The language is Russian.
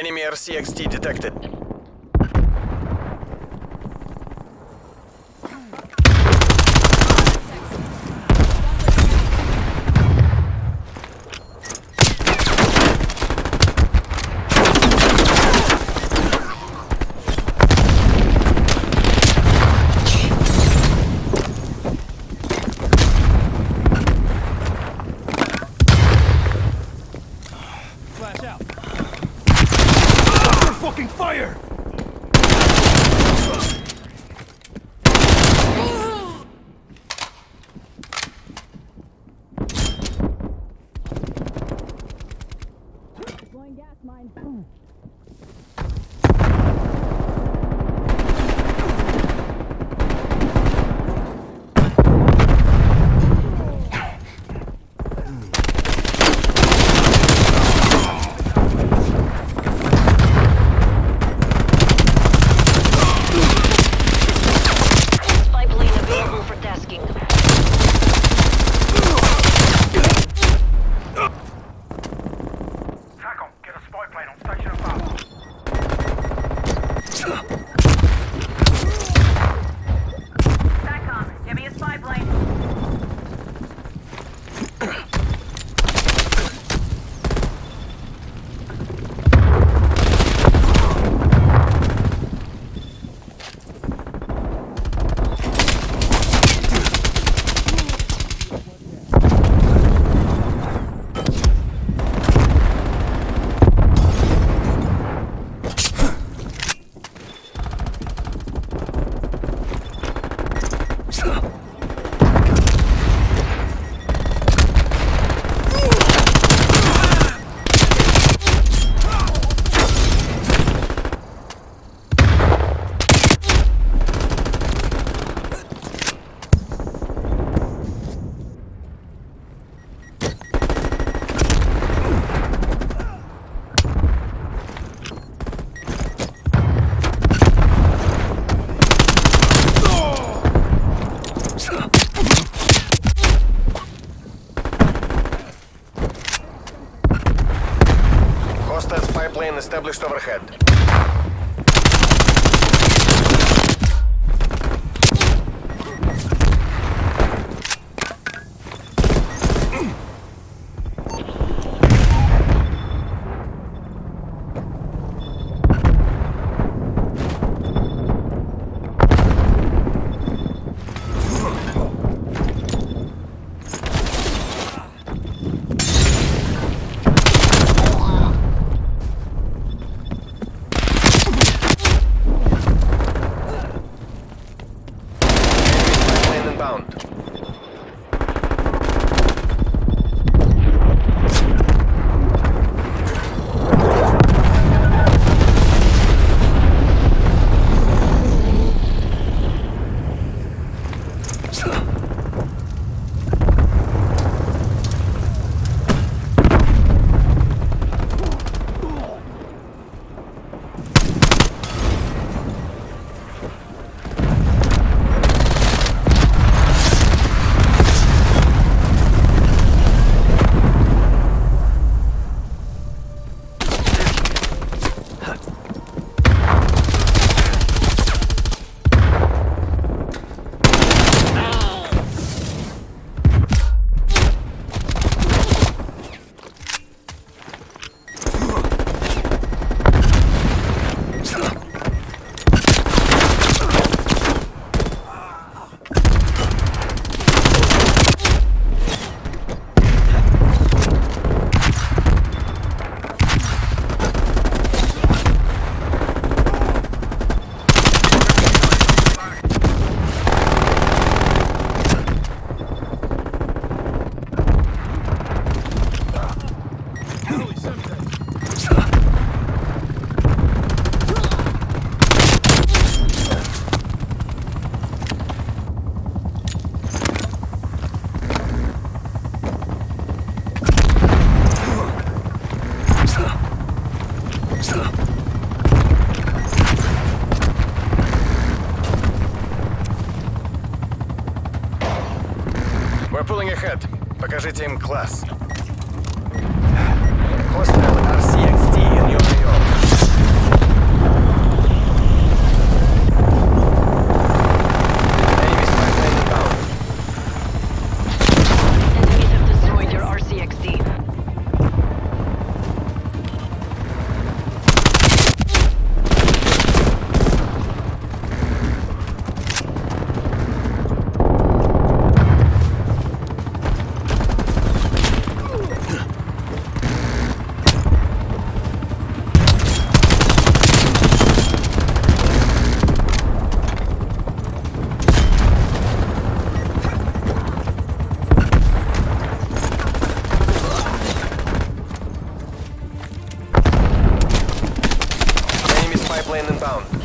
Enemy RCXT detected. fucking fire! established overhead. We're pulling ahead. Покажите им класс. Хостел. plane inbound.